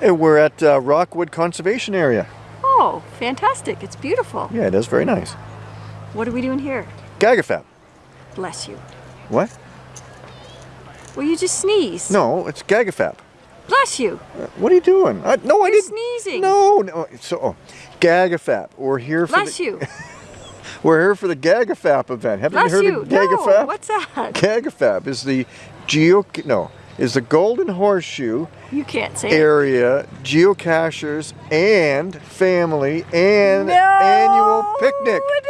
We're at uh, Rockwood Conservation Area. Oh, fantastic. It's beautiful. Yeah, it is very nice. What are we doing here? Gagafap. Bless you. What? Well, you just sneezed. No, it's Gagafap. Bless you. Uh, what are you doing? I, no, I You're didn't. sneezing. No, no. So, oh, Gagafap. We're here for Bless the, you. We're here for the Gagafap event. Haven't Bless you heard you. of Gagafap? No, what's that? Gagafap is the geo no is the Golden Horseshoe You can't say it. area geocachers and family and No, annual picnic. It.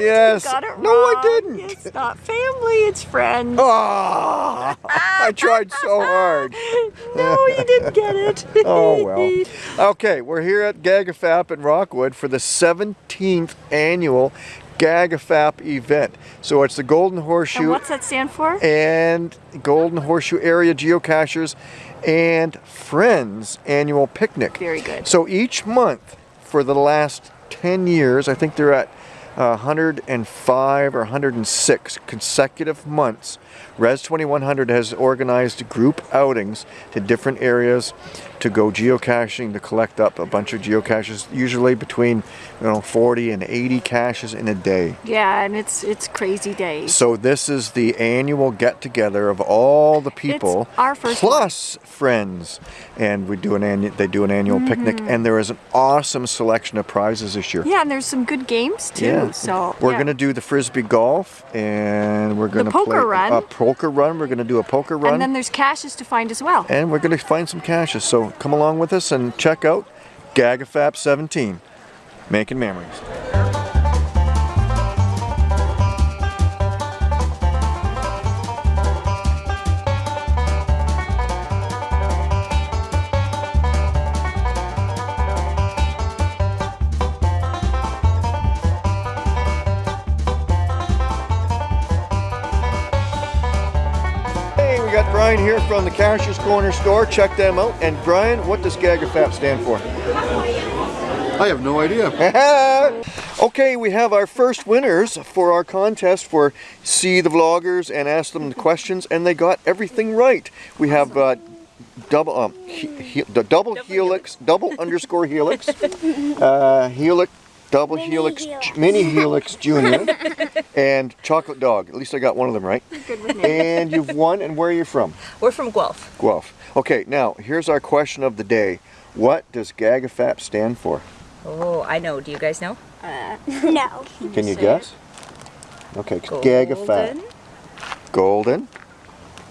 Yes. You got it No, I didn't. It's not family, it's friends. Ah, I tried so hard. no, you didn't get it. Oh well. Okay, we're here at Gagafap in Rockwood for the 17th annual Gagafap event. So it's the Golden Horseshoe And what's that stand for? and Golden Horseshoe Area Geocachers and Friends annual picnic. Very good. So each month for the last 10 years, I think they're at uh, 105 or 106 consecutive months, Res 2100 has organized group outings to different areas to go geocaching to collect up a bunch of geocaches, usually between you know 40 and 80 caches in a day. Yeah, and it's it's crazy days. So this is the annual get together of all the people our first plus friends and we do an annual they do an annual mm-hmm. picnic and there is an awesome selection of prizes this year. Yeah, and there's some good games too. Yeah. So we're yeah. gonna do the frisbee golf and we're gonna poker play run. a poker run. We're gonna do a poker run And then there's caches to find as well. and we're gonna find some caches. So come along with us and check out Gagafap 17, making memories. Got Brian here from the Cashier's Corner store. Check them out. And Brian, what does Gagafap stand for? I have no idea. okay, we have our first winners for our contest for See the Vloggers and Ask Them the Questions, and they got everything right. We have uh, double, um, he, he, the double helix, double underscore helix, uh, helix, double Mini helix, helix. Mini helix junior, and chocolate dog. At least I got one of them right. And you've won, and where are you from? We're from Guelph. Guelph. Okay, now here's our question of the day. What does GAGAFAP stand for? Oh, I know. Do you guys know? Uh, no. Can you guess? Okay, GAGAFAP. Golden.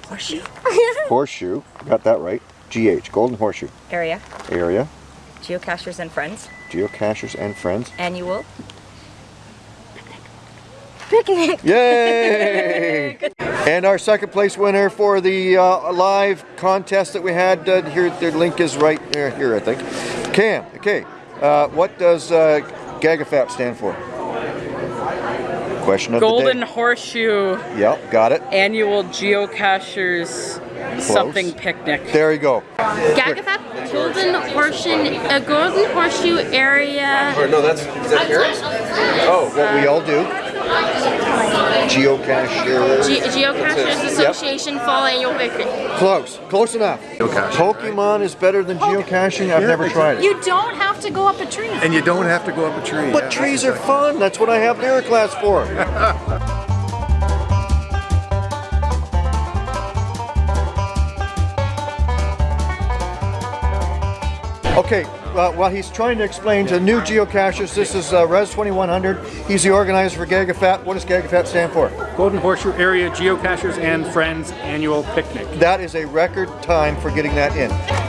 Horseshoe. Horseshoe. Got that right. GH. Golden Horseshoe. Area. Area. Geocachers and Friends. Geocachers and friends. Annual. Picnic. Yay! and our second place winner for the uh, live contest that we had uh, here, the link is right here, here I think. Cam, okay. Uh, what does uh, GAGAFAP stand for? Question of Golden the day. Horseshoe Yep, got it. Annual Geocachers something picnic. There you go. Gagafap Golden Horseshoe, uh, Golden Horseshoe area. Or no, that's is that carrots? Oh, what we all do. Geocacher. Ge- Geocachers Association Fall Annual Picnic. Close. Close enough. Pokemon is better than geocaching? I've never tried it. You don't have to go up a tree. And you don't have to go up a tree. But trees are fun. That's what I have lyric class for. Okay, uh, while he's trying to explain to new geocachers, this is uh, Res 2100. He's the organizer for GAGAFAP. What does GAGAFAP stand for? Golden Horseshoe Area Geocachers and Friends Annual Picnic. That is a record time for getting that in.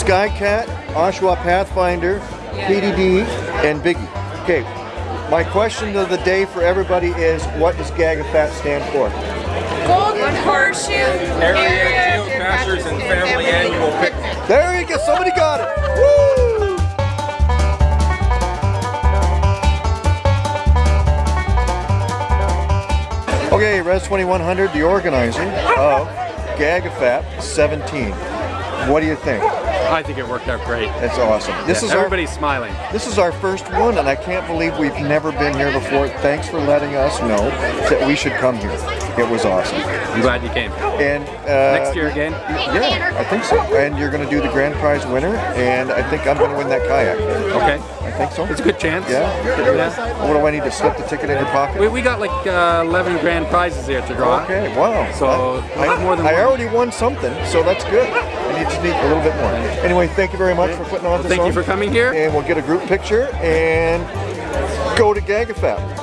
Skycat, Oshawa Pathfinder, PDD, and Biggie. Okay, my question of the day for everybody is, what does GAGAFAP stand for? Golden Horseshoe Area Geocachers and Family Annual Picnic. There you go, somebody got it. Woo! Okay, Res 2100, the organizer of Gagafap 17. What do you think? I think it worked out great. That's awesome. This is our smiling. this is our first one, and I can't believe we've never been here before. Thanks for letting us know that we should come here. It was awesome. I'm glad you came. And uh, Next year again. Yeah, I think so. And you're going to do the grand prize winner, and I think I'm going to win that kayak. Okay. I think so. It's a good chance. Yeah. Yeah. What do I need to slip the ticket in your pocket? We, we got like uh, 11 grand prizes here to draw. Okay, wow. So, I, we'll have more than I one. already won something, so that's good. Need to need a little bit more. Anyway, thank you very much for putting on this Thank you for coming here. And we'll get a group picture and go to Gagafap.